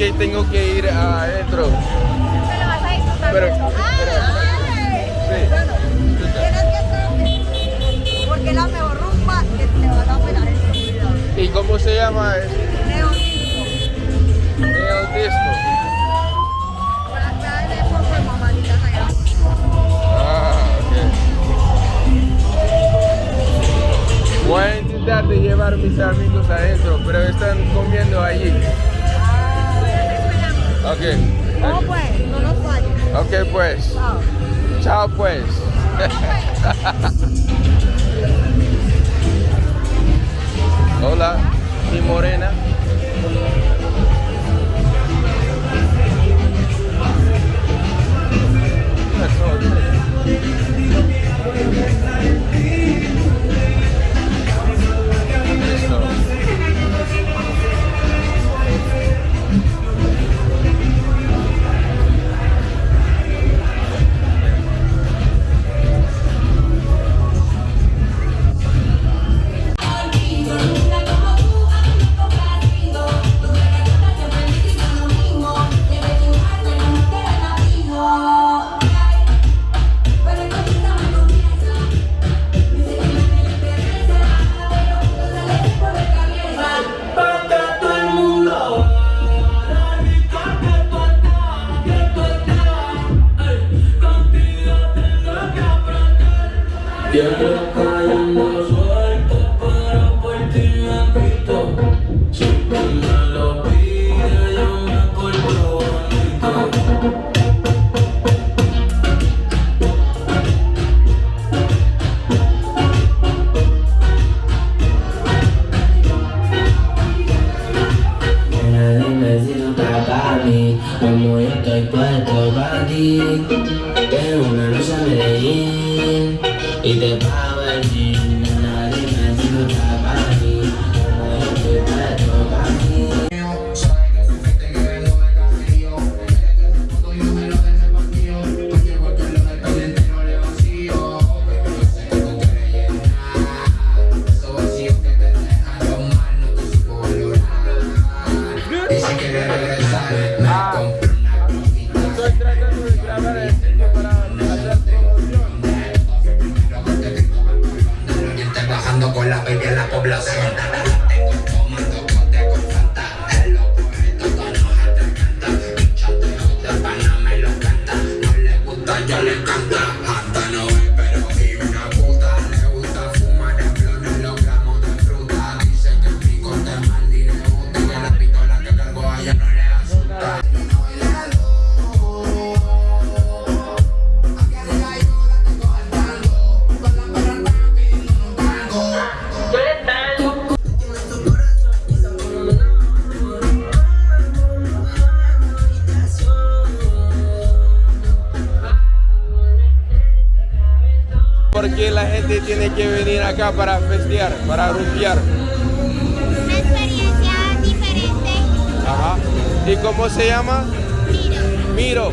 Tengo que ir adentro. Te lo vas a disfrutar Pero- porque es la mejor rumba que te vas a pegar en tu vida. ¿Y cómo se llama? Neodisco. Neo Disco. Por poco de allá. Ah, ok. Voy a intentar de llevar mis amigos adentro, pero están comiendo allí. Ok. No, pues, no nos falles. Ok, pues. Chao. Chao, pues. Hola, mi morena. Siempre cayendo suelto, pero por ti me quito. Siempre me lo pide, yo me porto bonito. Nena, dime si estás para mí, como yo estoy puesto para ti. Tengo una noche a Medellín y te bagian aku belakangan gente tiene que venir acá para festear, para rumbear. Una experiencia diferente. Ajá. ¿Y cómo se llama? Miro. Miro.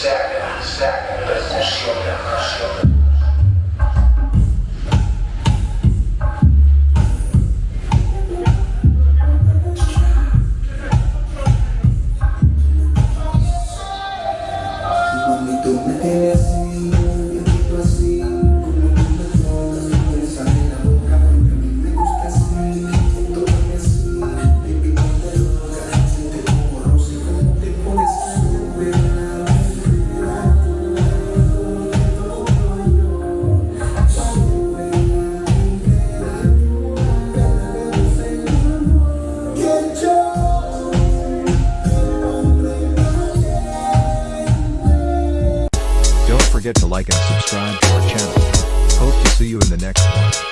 Second, second. la conscience, la conscience. Forget to like and subscribe to our channel. Hope to see you in the next one.